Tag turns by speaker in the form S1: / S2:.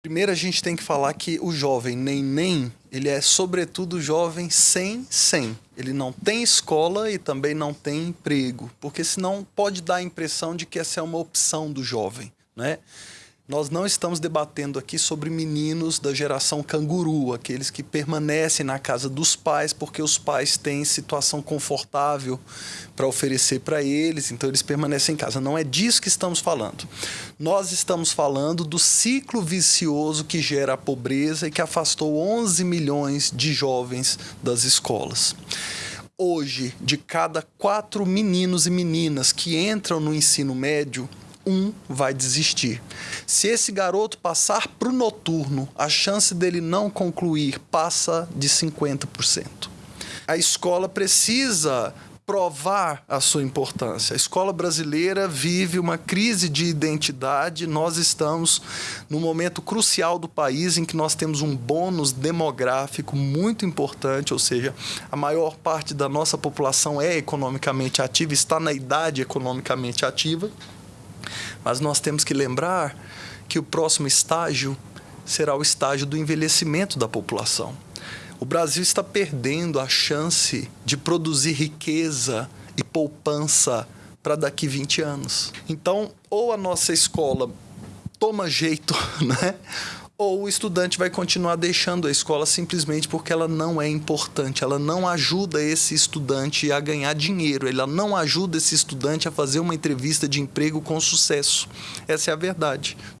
S1: Primeiro a gente tem que falar que o jovem nem, ele é sobretudo jovem sem sem. Ele não tem escola e também não tem emprego, porque senão pode dar a impressão de que essa é uma opção do jovem, né? Nós não estamos debatendo aqui sobre meninos da geração canguru, aqueles que permanecem na casa dos pais porque os pais têm situação confortável para oferecer para eles, então eles permanecem em casa. Não é disso que estamos falando. Nós estamos falando do ciclo vicioso que gera a pobreza e que afastou 11 milhões de jovens das escolas hoje, de cada quatro meninos e meninas que entram no ensino médio, um vai desistir. Se esse garoto passar para o noturno, a chance dele não concluir passa de 50%. A escola precisa provar a sua importância. A escola brasileira vive uma crise de identidade. Nós estamos no momento crucial do país em que nós temos um bônus demográfico muito importante, ou seja, a maior parte da nossa população é economicamente ativa, está na idade economicamente ativa. Mas nós temos que lembrar que o próximo estágio será o estágio do envelhecimento da população. O Brasil está perdendo a chance de produzir riqueza e poupança para daqui 20 anos. Então, ou a nossa escola toma jeito, né? Ou o estudante vai continuar deixando a escola simplesmente porque ela não é importante, ela não ajuda esse estudante a ganhar dinheiro, ela não ajuda esse estudante a fazer uma entrevista de emprego com sucesso. Essa é a verdade.